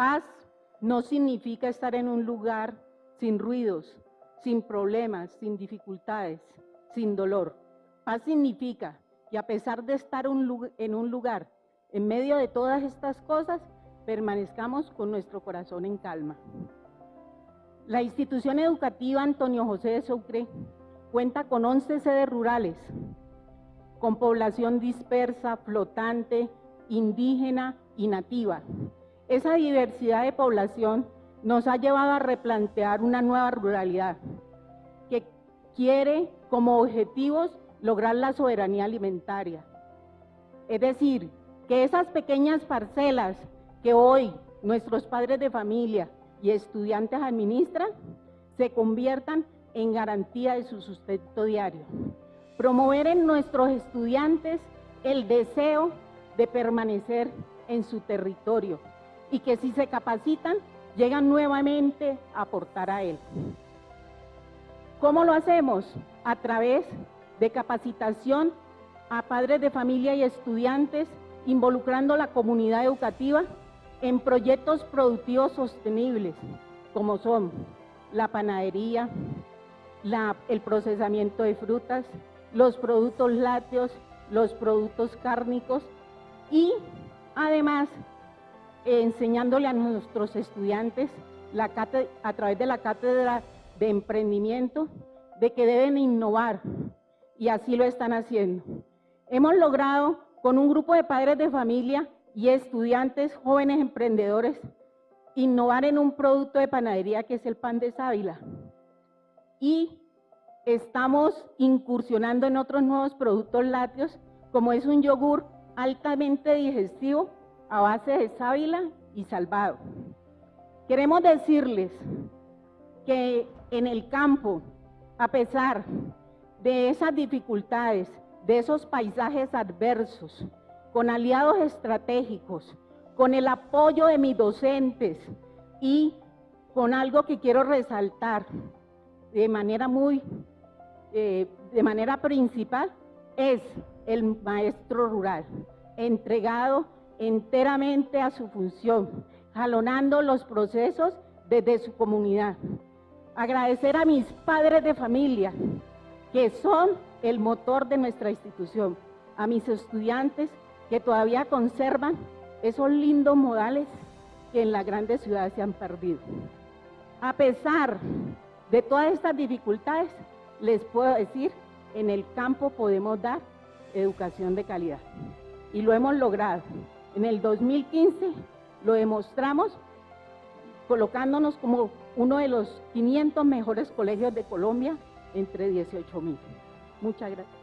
Paz no significa estar en un lugar sin ruidos, sin problemas, sin dificultades, sin dolor. Paz significa que a pesar de estar en un lugar en medio de todas estas cosas, permanezcamos con nuestro corazón en calma. La institución educativa Antonio José de Sucre cuenta con 11 sedes rurales, con población dispersa, flotante, indígena y nativa. Esa diversidad de población nos ha llevado a replantear una nueva ruralidad que quiere como objetivos lograr la soberanía alimentaria. Es decir, que esas pequeñas parcelas que hoy nuestros padres de familia y estudiantes administran se conviertan en garantía de su sustento diario. Promover en nuestros estudiantes el deseo de permanecer en su territorio y que si se capacitan, llegan nuevamente a aportar a él. ¿Cómo lo hacemos? A través de capacitación a padres de familia y estudiantes, involucrando la comunidad educativa en proyectos productivos sostenibles, como son la panadería, el procesamiento de frutas, los productos lácteos, los productos cárnicos y además enseñándole a nuestros estudiantes a través de la cátedra de emprendimiento de que deben innovar y así lo están haciendo. Hemos logrado con un grupo de padres de familia y estudiantes jóvenes emprendedores innovar en un producto de panadería que es el pan de sábila. Y estamos incursionando en otros nuevos productos lácteos, como es un yogur altamente digestivo a base de sábila y salvado. Queremos decirles que en el campo, a pesar de esas dificultades, de esos paisajes adversos, con aliados estratégicos, con el apoyo de mis docentes y con algo que quiero resaltar de manera muy, eh, de manera principal, es el maestro rural, entregado enteramente a su función, jalonando los procesos desde su comunidad. Agradecer a mis padres de familia, que son el motor de nuestra institución, a mis estudiantes que todavía conservan esos lindos modales que en las grandes ciudades se han perdido. A pesar de todas estas dificultades, les puedo decir, en el campo podemos dar educación de calidad. Y lo hemos logrado. En el 2015 lo demostramos colocándonos como uno de los 500 mejores colegios de Colombia entre 18 mil. Muchas gracias.